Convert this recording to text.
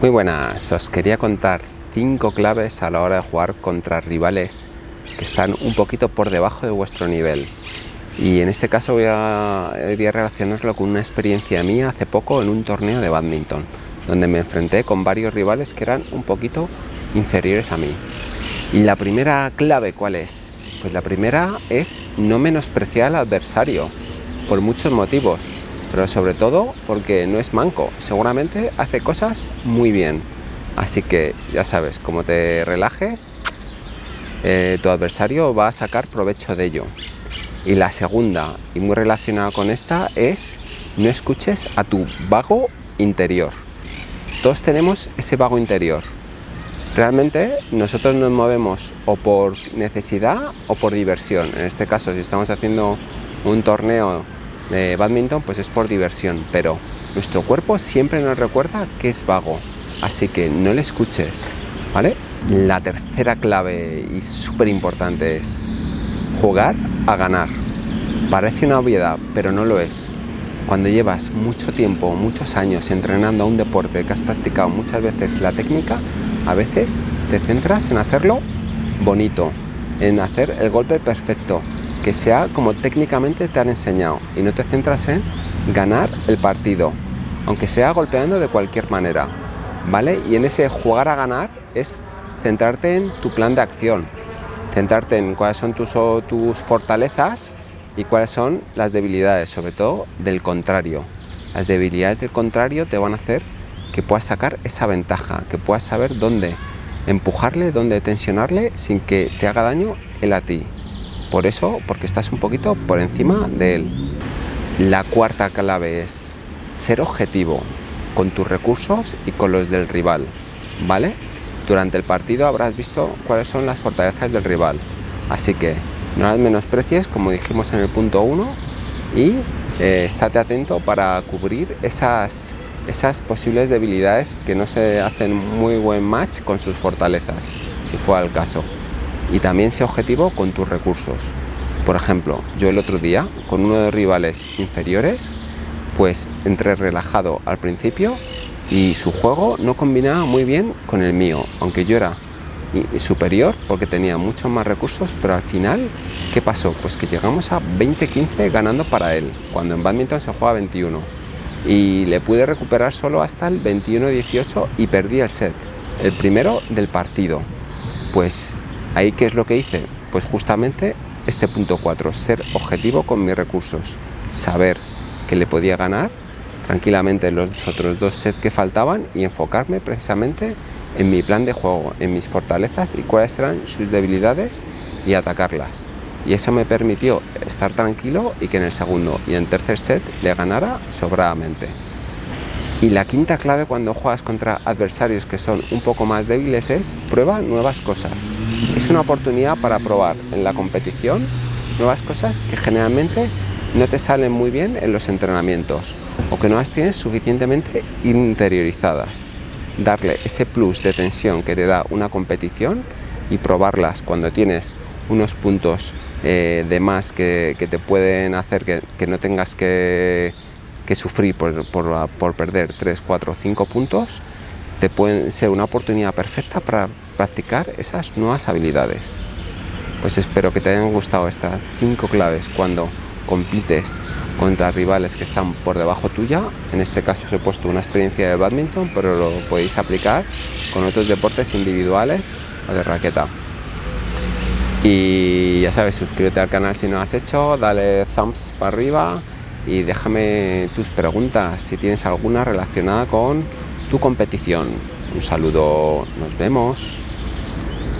Muy buenas, os quería contar cinco claves a la hora de jugar contra rivales que están un poquito por debajo de vuestro nivel. Y en este caso voy a, voy a relacionarlo con una experiencia mía hace poco en un torneo de badminton, donde me enfrenté con varios rivales que eran un poquito inferiores a mí. Y la primera clave, ¿cuál es? Pues la primera es no menospreciar al adversario, por muchos motivos pero sobre todo porque no es manco, seguramente hace cosas muy bien. Así que ya sabes, como te relajes, eh, tu adversario va a sacar provecho de ello. Y la segunda, y muy relacionada con esta, es no escuches a tu vago interior. Todos tenemos ese vago interior. Realmente nosotros nos movemos o por necesidad o por diversión. En este caso, si estamos haciendo un torneo badminton pues es por diversión, pero nuestro cuerpo siempre nos recuerda que es vago, así que no le escuches, ¿vale? La tercera clave y súper importante es jugar a ganar. Parece una obviedad, pero no lo es. Cuando llevas mucho tiempo, muchos años entrenando a un deporte que has practicado muchas veces la técnica, a veces te centras en hacerlo bonito, en hacer el golpe perfecto, que sea como técnicamente te han enseñado y no te centras en ganar el partido, aunque sea golpeando de cualquier manera, ¿vale? Y en ese jugar a ganar es centrarte en tu plan de acción, centrarte en cuáles son tus, tus fortalezas y cuáles son las debilidades, sobre todo del contrario. Las debilidades del contrario te van a hacer que puedas sacar esa ventaja, que puedas saber dónde empujarle, dónde tensionarle sin que te haga daño él a ti. Por eso, porque estás un poquito por encima de él. La cuarta clave es ser objetivo con tus recursos y con los del rival, ¿vale? Durante el partido habrás visto cuáles son las fortalezas del rival, así que no las menosprecies como dijimos en el punto 1 y eh, estate atento para cubrir esas, esas posibles debilidades que no se hacen muy buen match con sus fortalezas, si fuera el caso y también sea objetivo con tus recursos. Por ejemplo, yo el otro día con uno de rivales inferiores, pues entré relajado al principio y su juego no combinaba muy bien con el mío, aunque yo era superior porque tenía muchos más recursos, pero al final, ¿qué pasó? Pues que llegamos a 20-15 ganando para él, cuando en badminton se juega 21. Y le pude recuperar solo hasta el 21-18 y perdí el set, el primero del partido. Pues Ahí, ¿qué es lo que hice? Pues justamente este punto 4, ser objetivo con mis recursos, saber que le podía ganar tranquilamente en los otros dos sets que faltaban y enfocarme precisamente en mi plan de juego, en mis fortalezas y cuáles eran sus debilidades y atacarlas. Y eso me permitió estar tranquilo y que en el segundo y en tercer set le ganara sobradamente. Y la quinta clave cuando juegas contra adversarios que son un poco más débiles es prueba nuevas cosas. Es una oportunidad para probar en la competición nuevas cosas que generalmente no te salen muy bien en los entrenamientos o que no las tienes suficientemente interiorizadas. Darle ese plus de tensión que te da una competición y probarlas cuando tienes unos puntos eh, de más que, te pueden hacer que no tengas que que sufrir por, por, perder 3, 4, 5 puntos, te pueden ser una oportunidad perfecta para practicar esas nuevas habilidades. Pues espero que te hayan gustado estas 5 claves cuando compites contra rivales que están por debajo tuya. En este caso os he puesto una experiencia de badminton, pero lo podéis aplicar con otros deportes individuales o de raqueta. Y ya sabes, suscríbete al canal si no lo has hecho, dale thumbs para arriba y déjame tus preguntas si tienes alguna relacionada con tu competición. Un saludo, nos vemos.